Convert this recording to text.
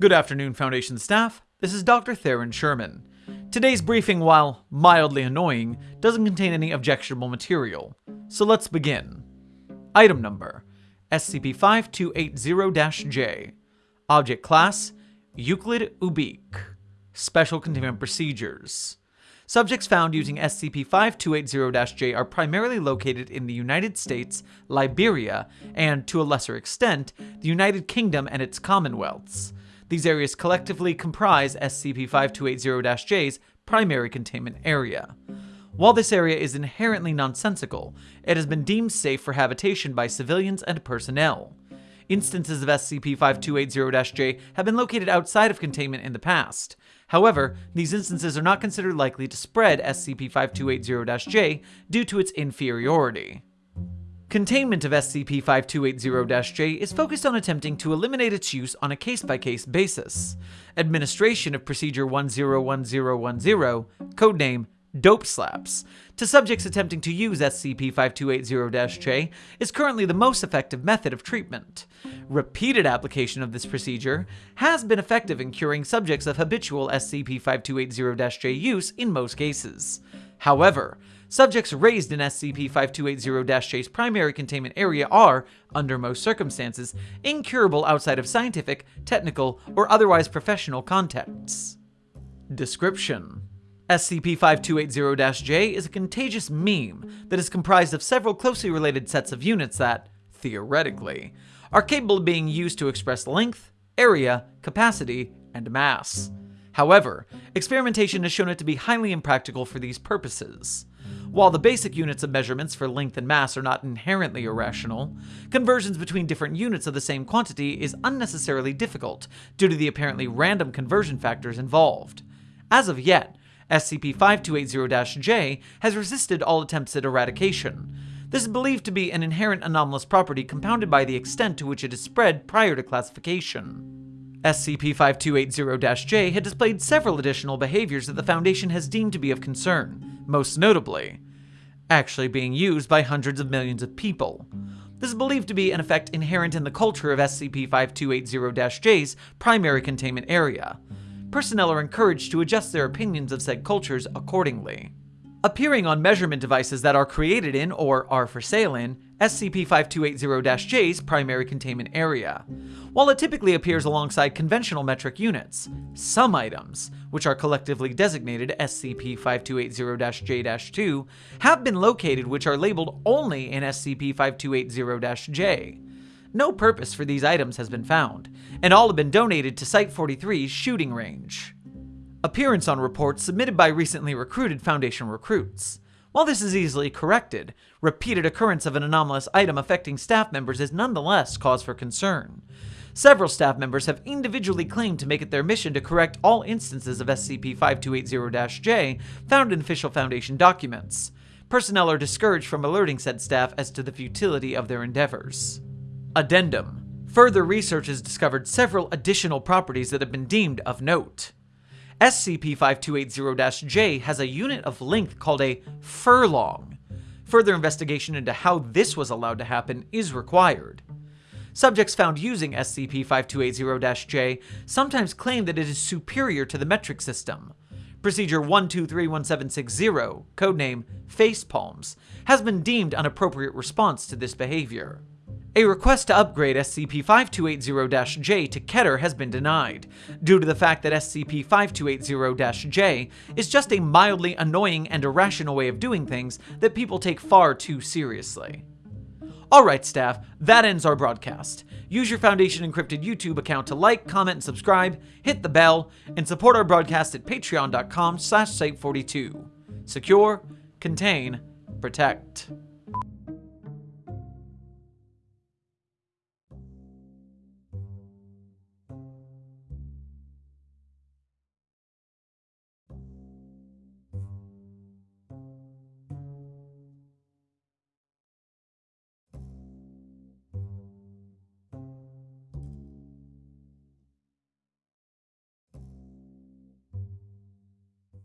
Good afternoon, Foundation staff. This is Dr. Theron Sherman. Today's briefing, while mildly annoying, doesn't contain any objectionable material. So let's begin. Item number SCP-5280-J. Object Class Euclid Ubique. Special Containment Procedures. Subjects found using SCP-5280-J are primarily located in the United States, Liberia, and, to a lesser extent, the United Kingdom and its Commonwealths. These areas collectively comprise SCP-5280-J's primary containment area. While this area is inherently nonsensical, it has been deemed safe for habitation by civilians and personnel. Instances of SCP-5280-J have been located outside of containment in the past. However, these instances are not considered likely to spread SCP-5280-J due to its inferiority. Containment of SCP-5280-J is focused on attempting to eliminate its use on a case-by-case basis. Administration of Procedure 101010, codename Dope Slaps, to subjects attempting to use SCP-5280-J is currently the most effective method of treatment. Repeated application of this procedure has been effective in curing subjects of habitual SCP-5280-J use in most cases. However, subjects raised in SCP-5280-J's primary containment area are, under most circumstances, incurable outside of scientific, technical, or otherwise professional contexts. Description SCP-5280-J is a contagious meme that is comprised of several closely related sets of units that, theoretically, are capable of being used to express length, area, capacity, and mass. However, experimentation has shown it to be highly impractical for these purposes. While the basic units of measurements for length and mass are not inherently irrational, conversions between different units of the same quantity is unnecessarily difficult due to the apparently random conversion factors involved. As of yet, SCP-5280-J has resisted all attempts at eradication. This is believed to be an inherent anomalous property compounded by the extent to which it is spread prior to classification. SCP-5280-J had displayed several additional behaviors that the Foundation has deemed to be of concern, most notably, actually being used by hundreds of millions of people. This is believed to be an effect inherent in the culture of SCP-5280-J's primary containment area personnel are encouraged to adjust their opinions of said cultures accordingly. Appearing on measurement devices that are created in or are for sale in SCP-5280-J's primary containment area. While it typically appears alongside conventional metric units, some items, which are collectively designated SCP-5280-J-2, have been located which are labeled only in SCP-5280-J. No purpose for these items has been found, and all have been donated to Site-43's shooting range. Appearance on reports submitted by recently recruited Foundation recruits. While this is easily corrected, repeated occurrence of an anomalous item affecting staff members is nonetheless cause for concern. Several staff members have individually claimed to make it their mission to correct all instances of SCP-5280-J found in official Foundation documents. Personnel are discouraged from alerting said staff as to the futility of their endeavors. Addendum. Further research has discovered several additional properties that have been deemed of note. SCP-5280-J has a unit of length called a furlong. Further investigation into how this was allowed to happen is required. Subjects found using SCP-5280-J sometimes claim that it is superior to the metric system. Procedure 1231760, codename Facepalms, has been deemed an appropriate response to this behavior. A request to upgrade SCP-5280-J to Keter has been denied, due to the fact that SCP-5280-J is just a mildly annoying and irrational way of doing things that people take far too seriously. Alright staff, that ends our broadcast. Use your Foundation Encrypted YouTube account to like, comment, and subscribe, hit the bell, and support our broadcast at patreon.com slash site42. Secure, contain, protect.